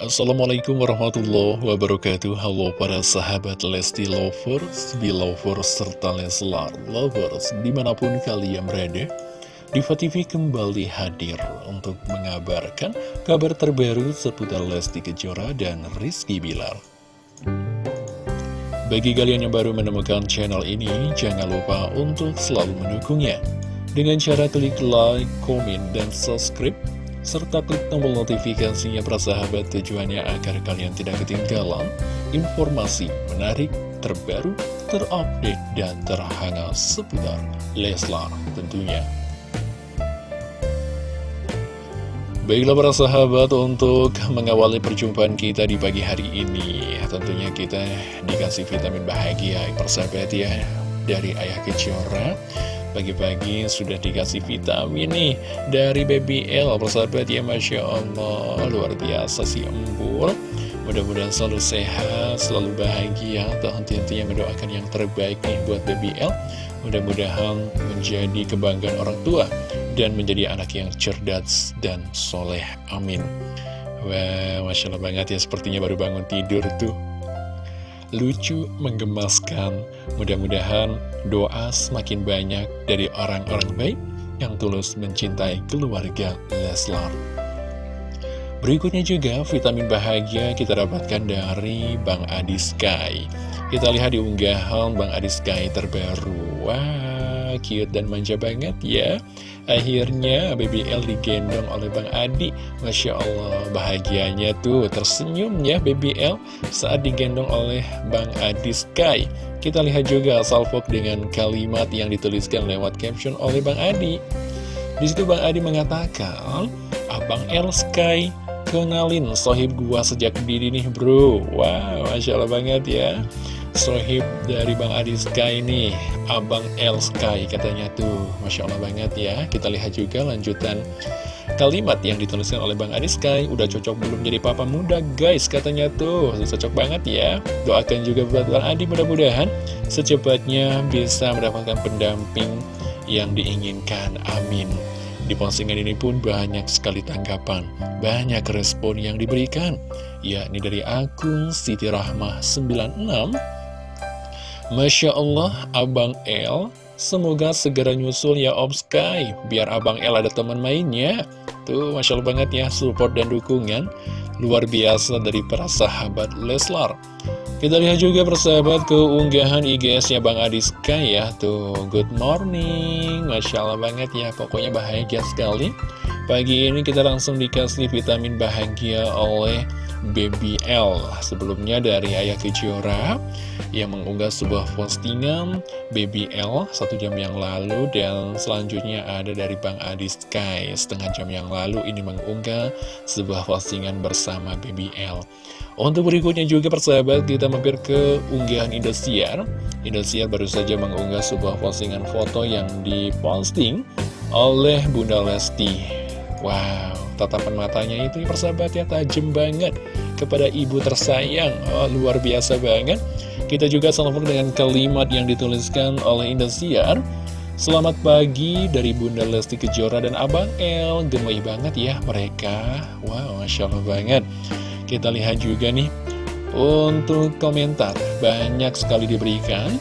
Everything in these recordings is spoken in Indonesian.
Assalamualaikum warahmatullahi wabarakatuh. Halo para sahabat Lesti Lovers, Belovers, serta Leslar Lovers Di mana pun kalian berada Diva TV kembali hadir untuk mengabarkan kabar terbaru seputar Lesti Kejora dan Rizky Bilar. Bagi kalian yang baru menemukan channel ini, jangan lupa untuk selalu mendukungnya. Dengan cara klik like, komen, dan subscribe serta klik tombol notifikasinya persahabat tujuannya agar kalian tidak ketinggalan informasi menarik, terbaru, terupdate, dan terhangat seputar Leslar tentunya. Baiklah para sahabat untuk mengawali perjumpaan kita di pagi hari ini Tentunya kita dikasih vitamin bahagia persahabat ya Dari Ayah Kejora Pagi-pagi sudah dikasih vitamin nih dari Baby L Persahabat ya Masya Allah. Luar biasa si embul. Mudah-mudahan selalu sehat, selalu bahagia. Tuhan tentunya mendoakan yang terbaik nih buat Baby L. Mudah-mudahan menjadi kebanggaan orang tua Dan menjadi anak yang cerdas dan soleh. Amin. Wah, Masya Allah banget ya Sepertinya baru bangun tidur tuh lucu, menggemaskan. Mudah-mudahan doa semakin banyak dari orang-orang baik yang tulus mencintai keluarga Leslar. Berikutnya juga vitamin bahagia kita dapatkan dari Bang Adi Sky. Kita lihat di unggahan Bang Adi Sky terbaru. Wah, cute dan manja banget ya. Akhirnya BBL digendong oleh Bang Adi. Masya Allah bahagianya tuh tersenyum ya BBL saat digendong oleh Bang Adi Sky. Kita lihat juga salvok dengan kalimat yang dituliskan lewat caption oleh Bang Adi. Di situ Bang Adi mengatakan Abang L Sky kenalin sohib gua sejak dini nih bro. Wow Masya Allah banget ya Sohib dari Bang Adi Sky nih Abang L Sky katanya tuh. Masya Allah banget ya. Kita lihat juga lanjutan kalimat yang dituliskan oleh Bang Adi Sky. Udah cocok belum jadi papa muda guys? Katanya tuh. Cocok banget ya. Doakan juga buat Bang Adi mudah-mudahan Secepatnya bisa mendapatkan pendamping yang diinginkan. Amin. Di postingan ini pun banyak sekali tanggapan, banyak respon yang diberikan, yakni dari akun Siti Rahmah 96 Masya Allah, Abang El, semoga segera nyusul ya Om Sky, biar Abang El ada teman mainnya. Tuh, Masya Allah banget ya, support dan dukungan luar biasa dari para sahabat Leslar. Kita lihat juga persahabat keunggahan IGS-nya Bang Adi Sky ya, tuh, good morning, Masya Allah banget ya, pokoknya bahagia sekali. Pagi ini kita langsung dikasih vitamin bahagia oleh Baby L. Sebelumnya dari Ayah Kejora yang mengunggah sebuah postingan Baby L satu jam yang lalu dan selanjutnya ada dari Bang Adi Sky. Setengah jam yang lalu ini mengunggah sebuah postingan bersama Baby L. Untuk berikutnya juga persahabat kita mampir ke unggahan Indosiar. Indosiar baru saja mengunggah sebuah postingan foto yang diposting oleh Bunda Lesti Wow, tatapan matanya itu persahabat ya tajam banget kepada ibu tersayang. Oh, luar biasa banget. Kita juga selamat dengan kalimat yang dituliskan oleh Indosiar. Selamat pagi dari Bunda Lesti Kejora dan Abang El. Gemoy banget ya mereka. Wow, Masya Allah banget. Kita lihat juga nih untuk komentar. Banyak sekali diberikan.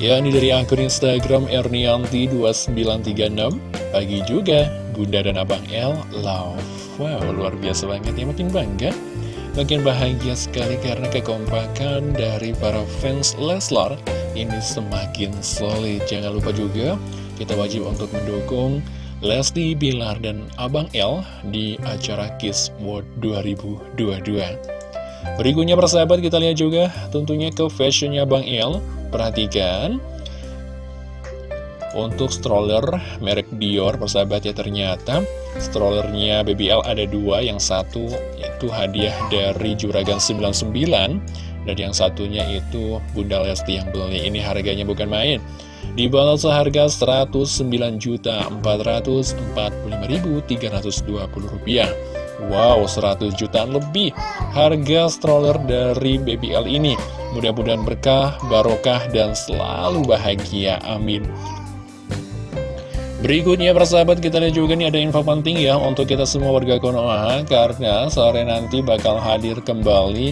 Ya, ini dari akun Instagram Ernianti2936. Pagi juga Bunda dan Abang El love. Wow luar biasa banget ya makin bangga Makin bahagia sekali karena kekompakan dari para fans Leslar Ini semakin solid. Jangan lupa juga kita wajib untuk mendukung Lesti Bilar dan Abang El di acara Kiss World 2022 Berikutnya persahabat kita lihat juga tentunya ke fashionnya Bang El. Perhatikan untuk stroller merek Dior persahabat ya ternyata strollernya BBL ada dua. Yang satu itu hadiah dari Juragan 99 dan yang satunya itu Bunda Lesti yang beli. Ini harganya bukan main. Dibalas seharga Rp109.445.320 Wow 100 jutaan lebih harga stroller dari BBL ini. Mudah-mudahan berkah, barokah, dan selalu bahagia. Amin Berikutnya persahabat kita lihat juga nih ada info penting ya untuk kita semua warga Konoha Karena sore nanti bakal hadir kembali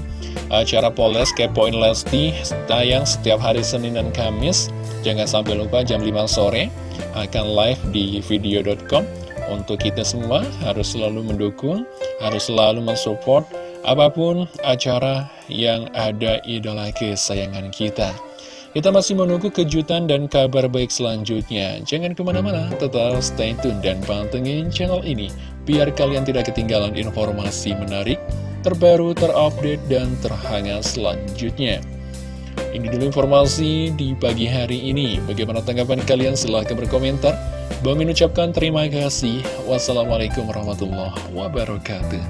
acara Poles Kepoin Lesti Tayang setiap hari Senin dan Kamis. Jangan sampai lupa jam 5 sore akan live di video.com Untuk kita semua harus selalu mendukung, harus selalu mensupport Apa pun acara yang ada idola kesayangan kita kita masih menunggu kejutan dan kabar baik selanjutnya. Jangan ke mana-mana, tetap stay tune dan pantengin channel ini. Biar kalian tidak ketinggalan informasi menarik, terbaru, terupdate, dan terhangat selanjutnya. Ini dulu informasi di pagi hari ini. Bagaimana tanggapan kalian? Silahkan berkomentar. Bang ucapkan terima kasih. Wassalamualaikum warahmatullahi wabarakatuh.